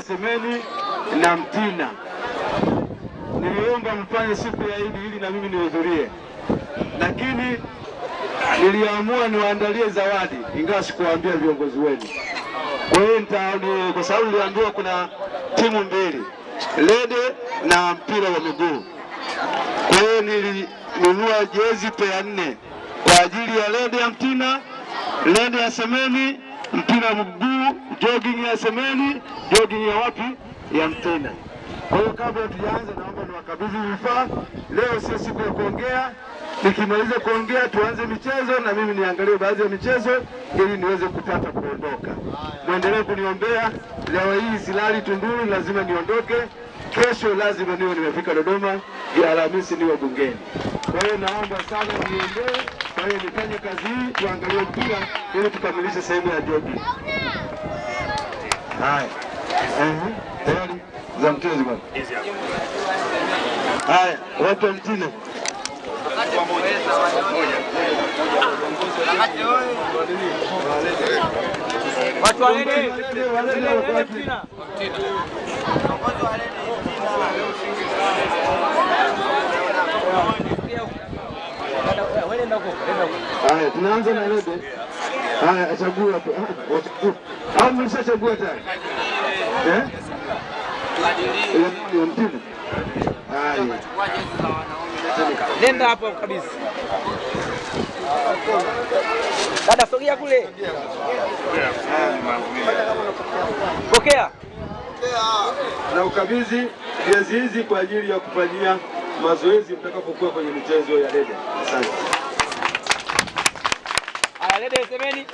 Semeni na Mtina. Niliomba mfanye siku ya Idi ili na mimi nihudhurie, lakini niliamua niwaandalie zawadi, ingawa sikuwaambia viongozi wenu. Kwa hiyo kwa sababu niliambiwa kuna timu mbili, lede na mpira wa miguu. Kwa hiyo nilinunua jezi pea nne kwa ajili ya lede ya Mtina, lede ya Semeni, mpira wa miguu, jogging ya Semeni, jogging ya wapi? Ya Mtina. Kwa hiyo kabla tujaanza, naomba niwakabidhi vifaa. Leo sio siku ya kuongea, nikimaliza kuongea tuanze michezo na mimi niangalie baadhi ya michezo ili niweze kupata kuondoka. Mwendelee kuniombea. Leo hii silali Tunduru, lazima niondoke. Kesho lazima niwe nimefika Dodoma, ya Alhamisi niwe bungeni. Kwa hiyo naomba sana niendee, Kwa hiyo nifanye kazi hii, tuangalie mpira ili tukamilishe sehemu ya jogi. Haya, Ehe, tayari za mchezo bwana. Haya, watu wa Mtina. Watu wa wapi? Haya, tunaanza na Lede. Haya, chagua hapo. Au mlishachagua tayari? Eh? Ya-. Haya. Nenda hapo kabisa. Dada sogea kule. Pokea. na ukabidhi jezi hizi kwa ajili ya kufanyia mazoezi mtakapokuwa kwenye michezo ya dede. Asante. Lede semeni.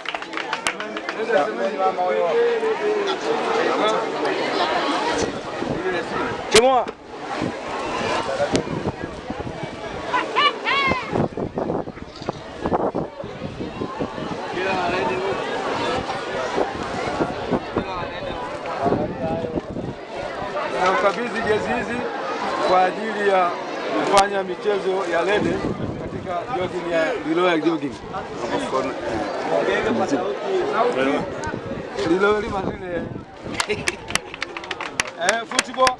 Ukabidhi jezi hizi kwa ajili ya kufanya michezo ya Lede katika jogging ya Liloya jogging. Liloya lima zile eh, football